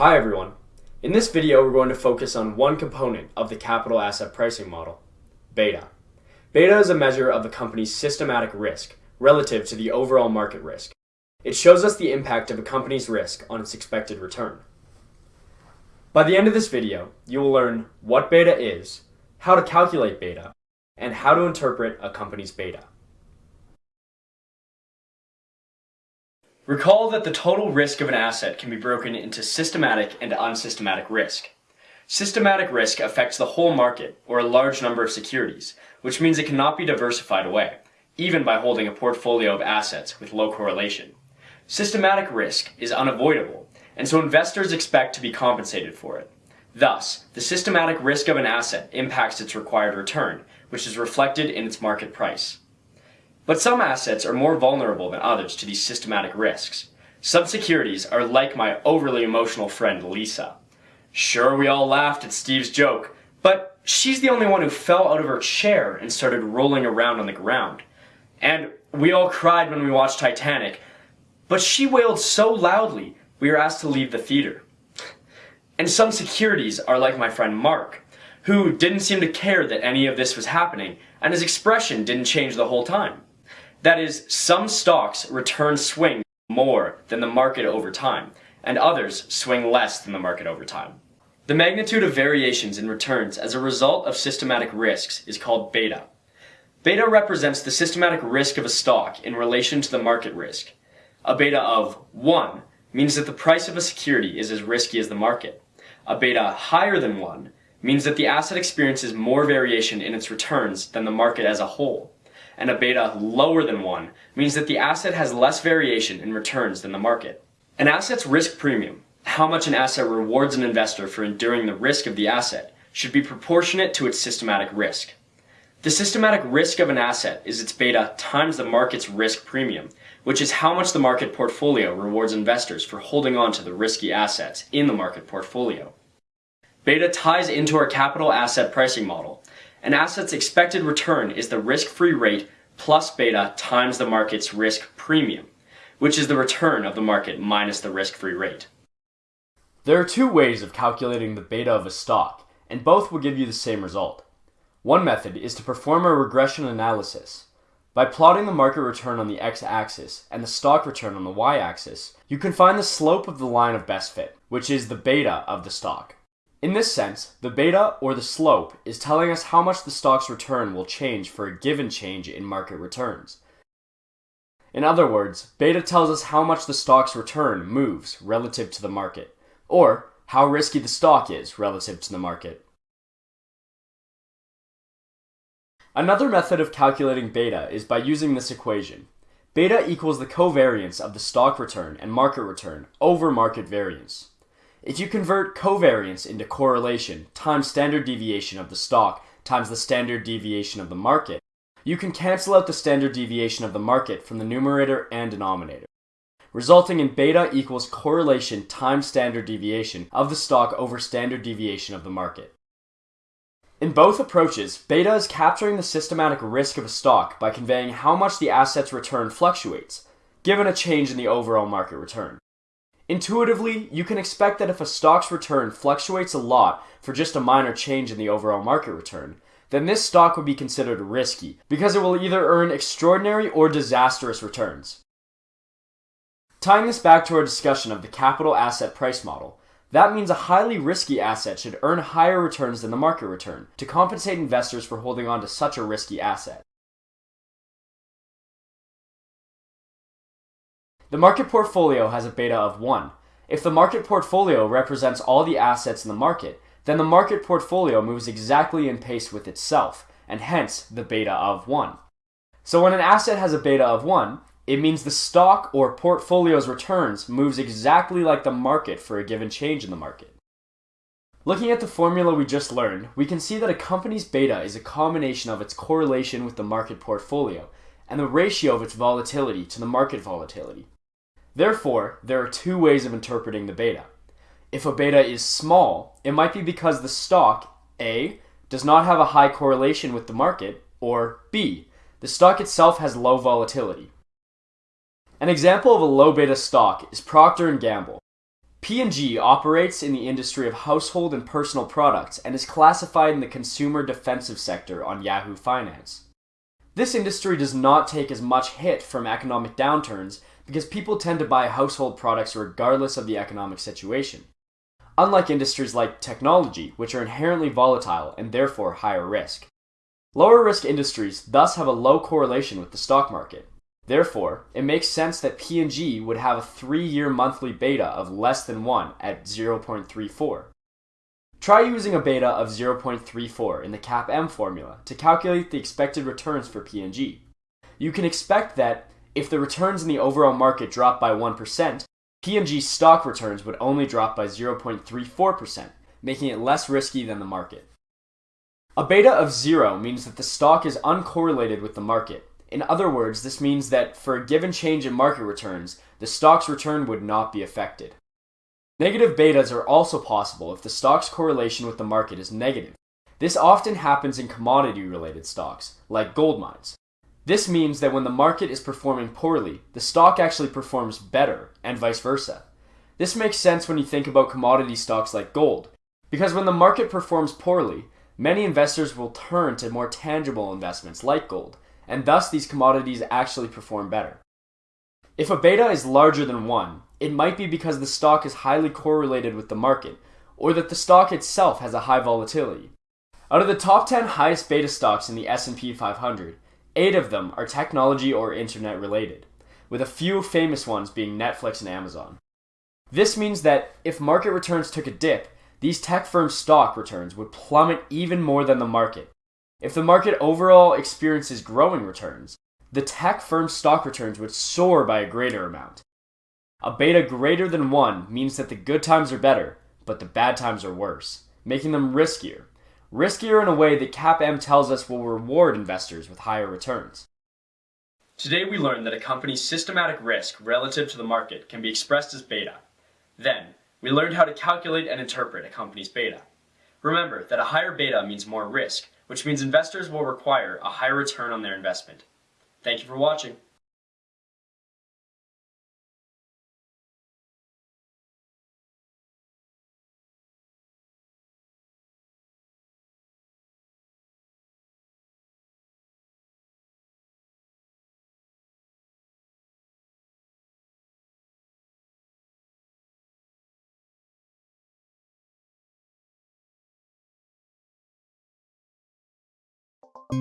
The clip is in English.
Hi everyone. In this video we're going to focus on one component of the capital asset pricing model, beta. Beta is a measure of a company's systematic risk relative to the overall market risk. It shows us the impact of a company's risk on its expected return. By the end of this video, you will learn what beta is, how to calculate beta, and how to interpret a company's beta. Recall that the total risk of an asset can be broken into systematic and unsystematic risk. Systematic risk affects the whole market, or a large number of securities, which means it cannot be diversified away, even by holding a portfolio of assets with low correlation. Systematic risk is unavoidable, and so investors expect to be compensated for it. Thus, the systematic risk of an asset impacts its required return, which is reflected in its market price. But some assets are more vulnerable than others to these systematic risks. Some securities are like my overly emotional friend Lisa. Sure, we all laughed at Steve's joke, but she's the only one who fell out of her chair and started rolling around on the ground. And we all cried when we watched Titanic, but she wailed so loudly we were asked to leave the theater. And some securities are like my friend Mark, who didn't seem to care that any of this was happening, and his expression didn't change the whole time. That is, some stocks return swing more than the market over time, and others swing less than the market over time. The magnitude of variations in returns as a result of systematic risks is called beta. Beta represents the systematic risk of a stock in relation to the market risk. A beta of 1 means that the price of a security is as risky as the market. A beta higher than 1 means that the asset experiences more variation in its returns than the market as a whole and a beta lower than 1 means that the asset has less variation in returns than the market. An asset's risk premium, how much an asset rewards an investor for enduring the risk of the asset, should be proportionate to its systematic risk. The systematic risk of an asset is its beta times the market's risk premium, which is how much the market portfolio rewards investors for holding on to the risky assets in the market portfolio. Beta ties into our capital asset pricing model, an asset's expected return is the risk-free rate plus beta times the market's risk premium, which is the return of the market minus the risk-free rate. There are two ways of calculating the beta of a stock, and both will give you the same result. One method is to perform a regression analysis. By plotting the market return on the x-axis and the stock return on the y-axis, you can find the slope of the line of best fit, which is the beta of the stock. In this sense, the beta, or the slope, is telling us how much the stock's return will change for a given change in market returns. In other words, beta tells us how much the stock's return moves relative to the market, or how risky the stock is relative to the market. Another method of calculating beta is by using this equation. Beta equals the covariance of the stock return and market return over market variance. If you convert covariance into correlation times standard deviation of the stock times the standard deviation of the market, you can cancel out the standard deviation of the market from the numerator and denominator, resulting in beta equals correlation times standard deviation of the stock over standard deviation of the market. In both approaches, beta is capturing the systematic risk of a stock by conveying how much the asset's return fluctuates, given a change in the overall market return. Intuitively, you can expect that if a stock's return fluctuates a lot for just a minor change in the overall market return, then this stock would be considered risky because it will either earn extraordinary or disastrous returns. Tying this back to our discussion of the capital asset price model, that means a highly risky asset should earn higher returns than the market return to compensate investors for holding on to such a risky asset. The market portfolio has a beta of 1. If the market portfolio represents all the assets in the market, then the market portfolio moves exactly in pace with itself, and hence the beta of 1. So when an asset has a beta of 1, it means the stock or portfolio's returns moves exactly like the market for a given change in the market. Looking at the formula we just learned, we can see that a company's beta is a combination of its correlation with the market portfolio and the ratio of its volatility to the market volatility. Therefore, there are two ways of interpreting the beta. If a beta is small, it might be because the stock, A, does not have a high correlation with the market, or B, the stock itself has low volatility. An example of a low beta stock is Procter & Gamble. P&G operates in the industry of household and personal products and is classified in the consumer defensive sector on Yahoo Finance. This industry does not take as much hit from economic downturns because people tend to buy household products regardless of the economic situation. Unlike industries like technology, which are inherently volatile and therefore higher risk. Lower risk industries thus have a low correlation with the stock market. Therefore, it makes sense that P&G would have a 3-year monthly beta of less than 1 at 0.34. Try using a beta of 0.34 in the CAPM formula to calculate the expected returns for P&G. You can expect that if the returns in the overall market drop by 1%, P&G's stock returns would only drop by 0.34%, making it less risky than the market. A beta of 0 means that the stock is uncorrelated with the market, in other words, this means that for a given change in market returns, the stock's return would not be affected. Negative betas are also possible if the stock's correlation with the market is negative. This often happens in commodity related stocks, like gold mines. This means that when the market is performing poorly, the stock actually performs better, and vice versa. This makes sense when you think about commodity stocks like gold, because when the market performs poorly, many investors will turn to more tangible investments like gold, and thus these commodities actually perform better. If a beta is larger than 1, it might be because the stock is highly correlated with the market, or that the stock itself has a high volatility. Out of the top 10 highest beta stocks in the S&P 500, 8 of them are technology or internet related, with a few famous ones being Netflix and Amazon. This means that if market returns took a dip, these tech firms' stock returns would plummet even more than the market, if the market overall experiences growing returns, the tech firm's stock returns would soar by a greater amount. A beta greater than 1 means that the good times are better, but the bad times are worse, making them riskier. Riskier in a way that CAPM tells us will reward investors with higher returns. Today we learned that a company's systematic risk relative to the market can be expressed as beta. Then, we learned how to calculate and interpret a company's beta. Remember that a higher beta means more risk, which means investors will require a higher return on their investment. Thank you for watching. ピッ!